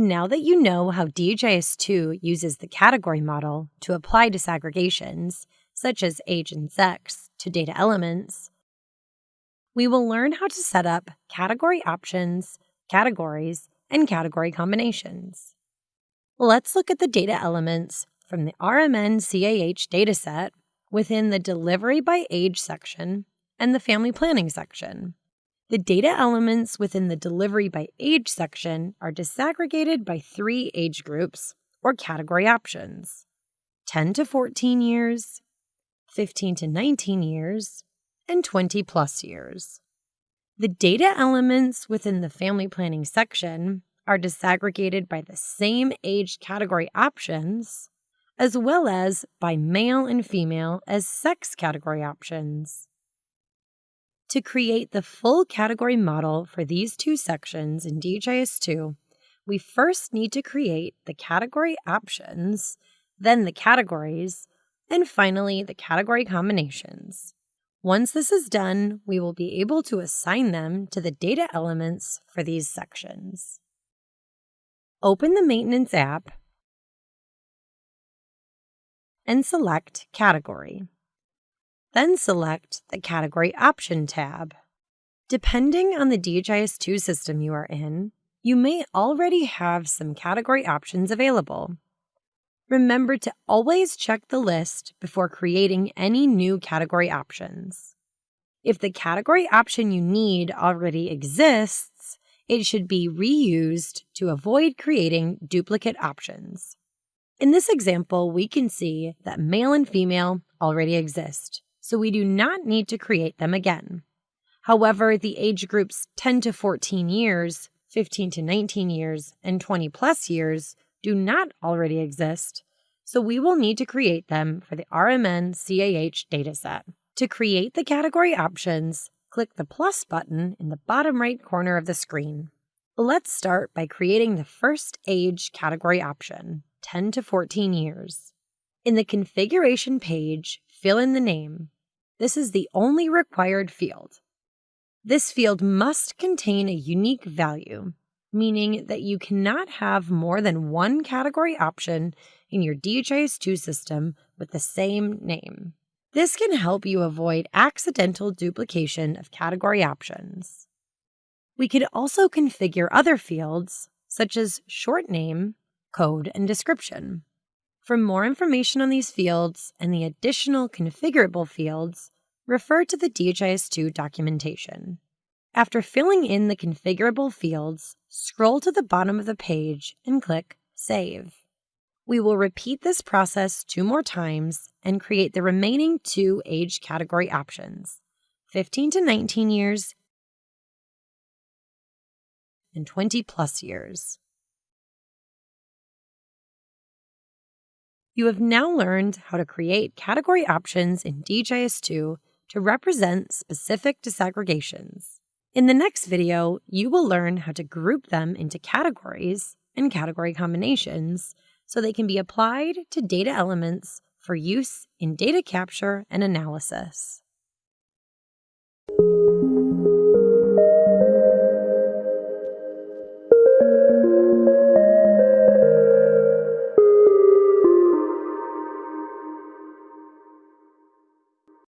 Now that you know how DHIS 2 uses the category model to apply disaggregations, such as age and sex, to data elements, we will learn how to set up category options, categories, and category combinations. Let's look at the data elements from the RMNCAH dataset within the Delivery by Age section and the Family Planning section. The data elements within the Delivery by Age section are disaggregated by three age groups or category options 10 to 14 years, 15 to 19 years, and 20 plus years. The data elements within the family planning section are disaggregated by the same age category options, as well as by male and female as sex category options. To create the full category model for these two sections in DHIS2, we first need to create the category options, then the categories, and finally the category combinations. Once this is done, we will be able to assign them to the data elements for these sections. Open the Maintenance app and select Category. Then select the Category Option tab. Depending on the DHIS2 system you are in, you may already have some category options available. Remember to always check the list before creating any new category options. If the category option you need already exists, it should be reused to avoid creating duplicate options. In this example, we can see that male and female already exist, so we do not need to create them again. However, the age groups 10 to 14 years, 15 to 19 years, and 20 plus years do not already exist, so we will need to create them for the RMNCAH dataset. To create the category options, click the plus button in the bottom right corner of the screen. Let's start by creating the first age category option, 10 to 14 years. In the configuration page, fill in the name. This is the only required field. This field must contain a unique value, meaning that you cannot have more than one category option in your DHIS2 system with the same name. This can help you avoid accidental duplication of category options. We could also configure other fields, such as short name, code, and description. For more information on these fields and the additional configurable fields, refer to the DHIS2 documentation. After filling in the configurable fields, scroll to the bottom of the page and click Save. We will repeat this process two more times and create the remaining two age category options 15 to 19 years and 20 plus years. You have now learned how to create category options in DHIS2 to represent specific disaggregations. In the next video, you will learn how to group them into categories and category combinations so they can be applied to data elements for use in data capture and analysis.